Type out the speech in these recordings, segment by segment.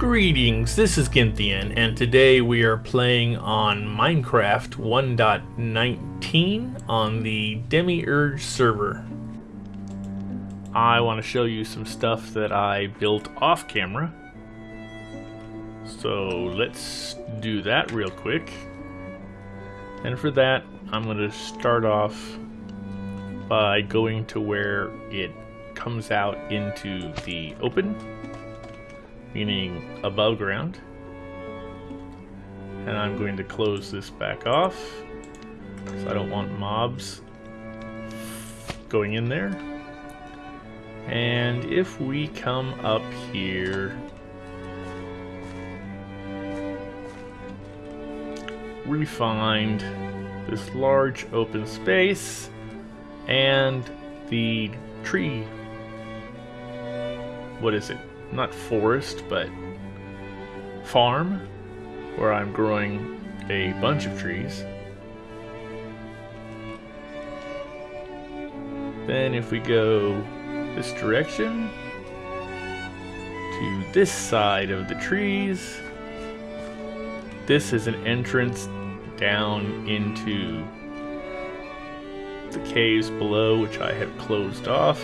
Greetings, this is Gynthian, and today we are playing on Minecraft 1.19 on the Demiurge server. I want to show you some stuff that I built off camera. So let's do that real quick. And for that, I'm going to start off by going to where it comes out into the open meaning above ground. And I'm going to close this back off, so I don't want mobs going in there. And if we come up here, we find this large open space and the tree. What is it? Not forest, but farm, where I'm growing a bunch of trees. Then if we go this direction to this side of the trees, this is an entrance down into the caves below, which I have closed off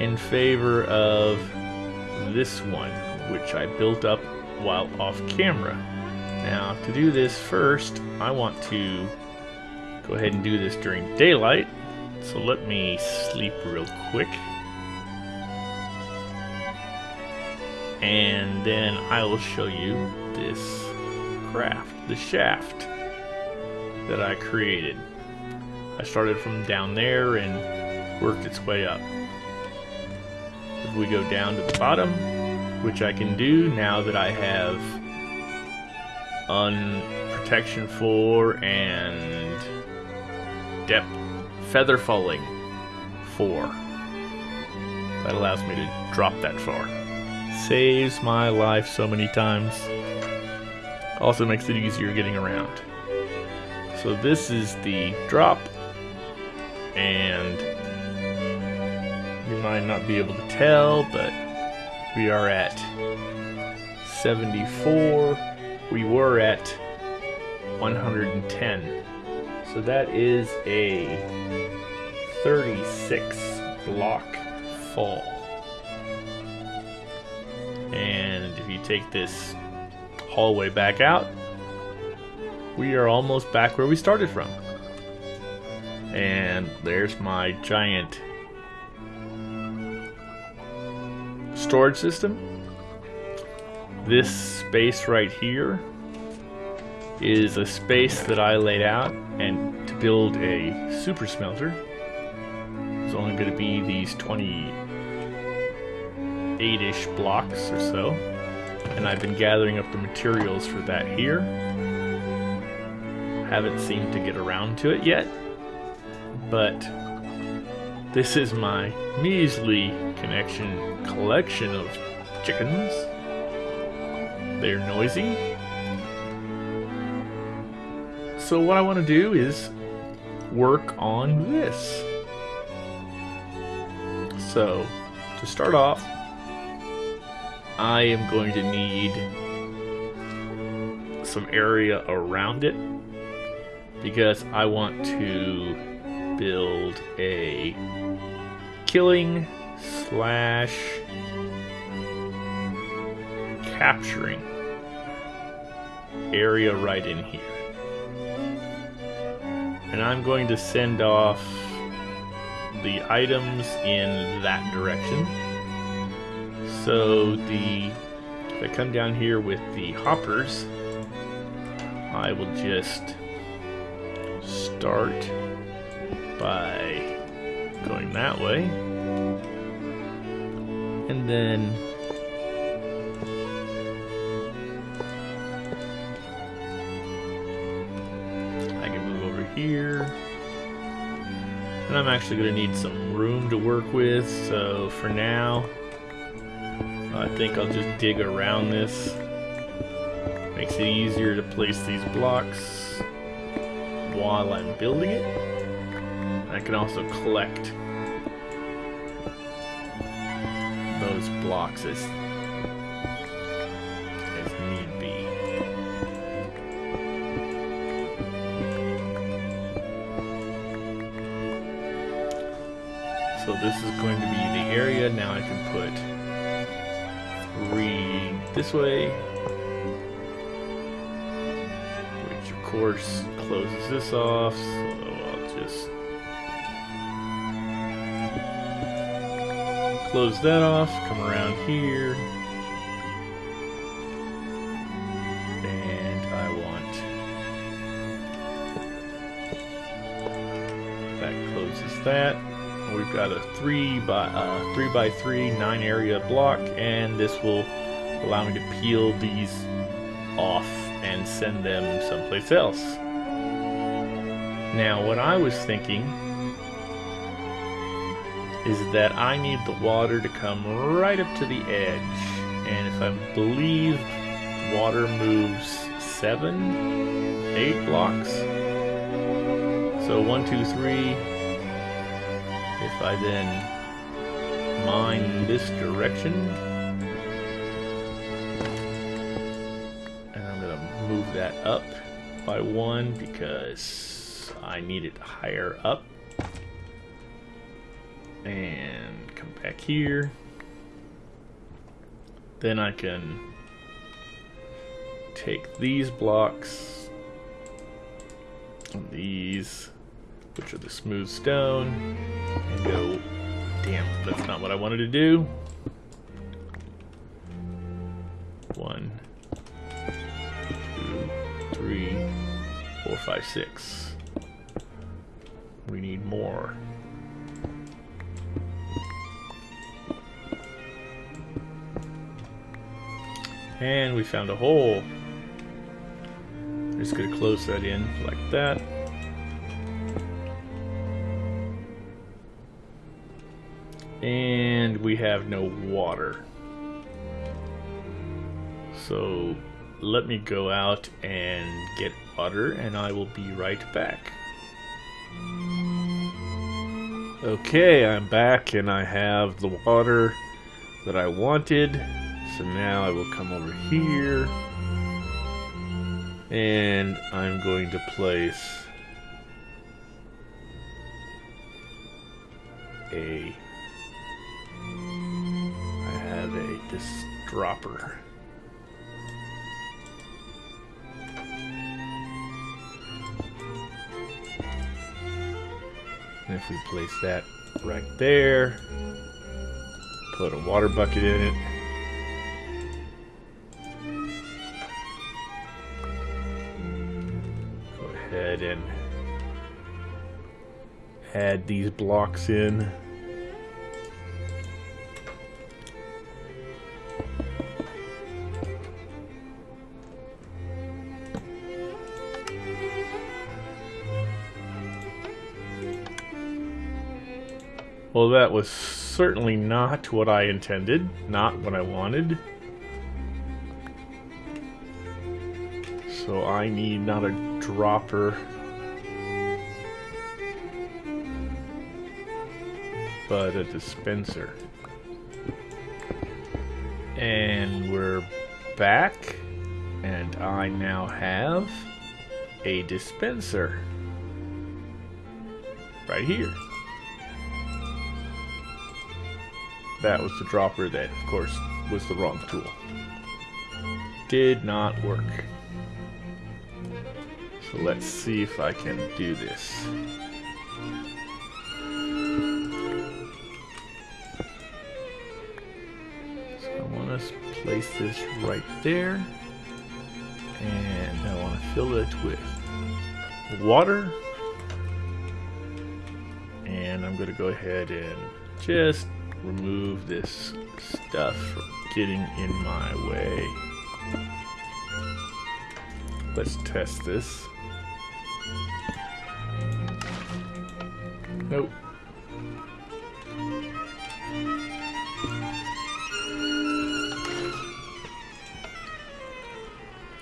in favor of this one, which I built up while off camera. Now, to do this first, I want to go ahead and do this during daylight. So let me sleep real quick. And then I will show you this craft, the shaft that I created. I started from down there and worked its way up we go down to the bottom, which I can do now that I have unprotection 4 and depth feather falling 4. That allows me to drop that far. Saves my life so many times. Also makes it easier getting around. So this is the drop and might not be able to tell, but we are at 74. We were at 110. So that is a 36 block fall. And if you take this hallway back out, we are almost back where we started from. And there's my giant storage system. This space right here is a space that I laid out and to build a super smelter. It's only going to be these 28-ish blocks or so. And I've been gathering up the materials for that here. Haven't seemed to get around to it yet. But this is my measly connection collection of chickens. They're noisy. So what I want to do is work on this. So, to start off, I am going to need some area around it because I want to build a killing slash capturing area right in here. And I'm going to send off the items in that direction. So the if I come down here with the hoppers, I will just start by going that way. And then I can move over here. And I'm actually going to need some room to work with, so for now, I think I'll just dig around this. Makes it easier to place these blocks while I'm building it. I can also collect those blocks as, as need be. So this is going to be the area. Now I can put three this way, which of course closes this off, so I'll just close that off, come around here. And I want that closes that. We've got a three by uh, three by three nine area block, and this will allow me to peel these off and send them someplace else. Now, what I was thinking is that I need the water to come right up to the edge, and if I believe water moves seven, eight blocks. So one, two, three, if I then mine this direction, and I'm to move that up by one because I need it higher up. And come back here. Then I can take these blocks, and these which are the smooth stone, and go, damn, that's not what I wanted to do. One, two, three, four, five, six. We need more. And we found a hole. Just gonna close that in like that. And we have no water. So let me go out and get water and I will be right back. Okay, I'm back and I have the water that I wanted. So now I will come over here and I'm going to place a... I have a this dropper. And if we place that right there, put a water bucket in it, ahead and add these blocks in. Well, that was certainly not what I intended, not what I wanted. So I need not a dropper, but a dispenser. And we're back, and I now have a dispenser right here. that was the dropper that, of course, was the wrong tool. Did not work. So let's see if I can do this. So I want to place this right there. And I want to fill it with water. And I'm going to go ahead and just remove this stuff from getting in my way. Let's test this. Nope.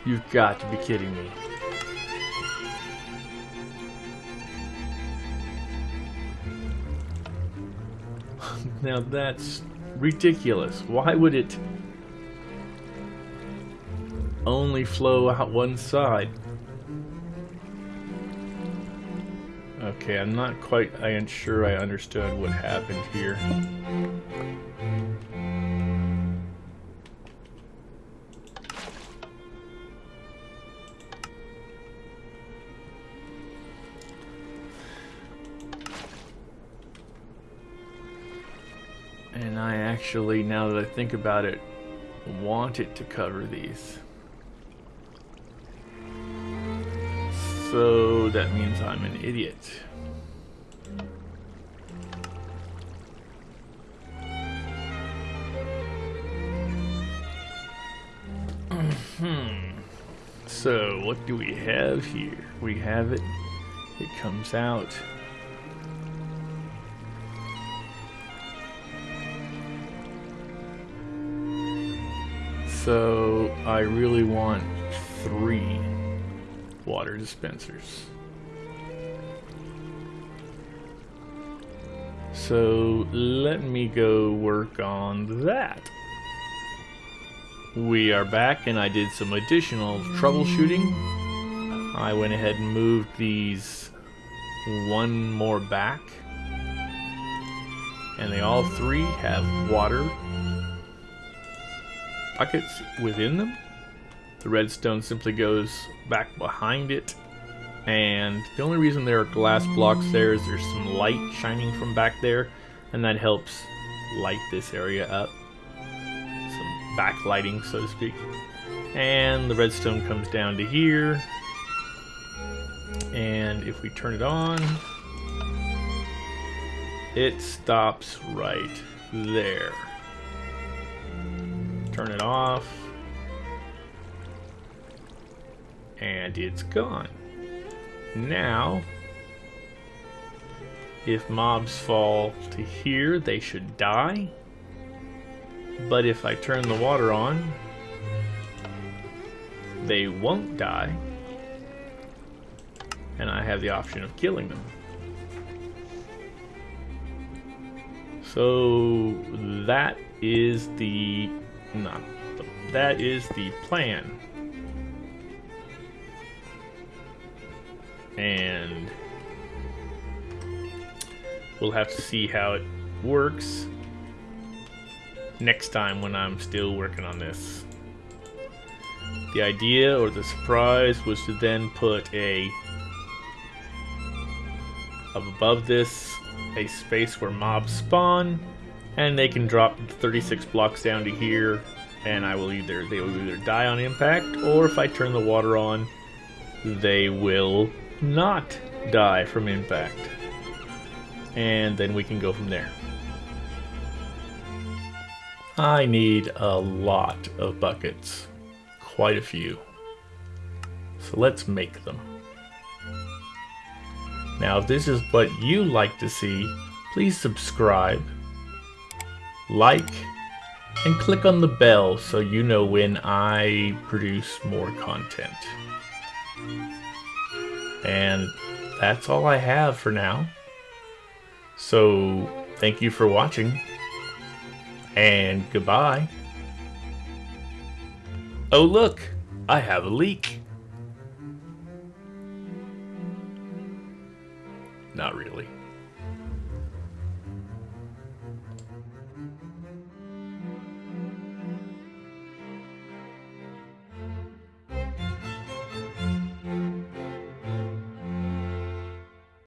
You've got to be kidding me. Now that's ridiculous. Why would it only flow out one side? Okay, I'm not quite I sure I understood what happened here. And I actually, now that I think about it, want it to cover these. So that means I'm an idiot. Hmm. So what do we have here? We have it. It comes out. So I really want three water dispensers. So let me go work on that. We are back and I did some additional troubleshooting. I went ahead and moved these one more back. And they all three have water buckets within them. The redstone simply goes back behind it. And the only reason there are glass blocks there is there's some light shining from back there. And that helps light this area up. Some backlighting, so to speak. And the redstone comes down to here. And if we turn it on, it stops right there turn it off, and it's gone. Now, if mobs fall to here, they should die. But if I turn the water on, they won't die. And I have the option of killing them. So that is the no. That is the plan. And we'll have to see how it works next time when I'm still working on this. The idea or the surprise was to then put a above this a space where mobs spawn and they can drop 36 blocks down to here and I will either they will either die on impact or if I turn the water on they will not die from impact. And then we can go from there. I need a lot of buckets. Quite a few. So let's make them. Now if this is what you like to see please subscribe like, and click on the bell so you know when I produce more content. And that's all I have for now. So, thank you for watching. And goodbye. Oh look, I have a leak.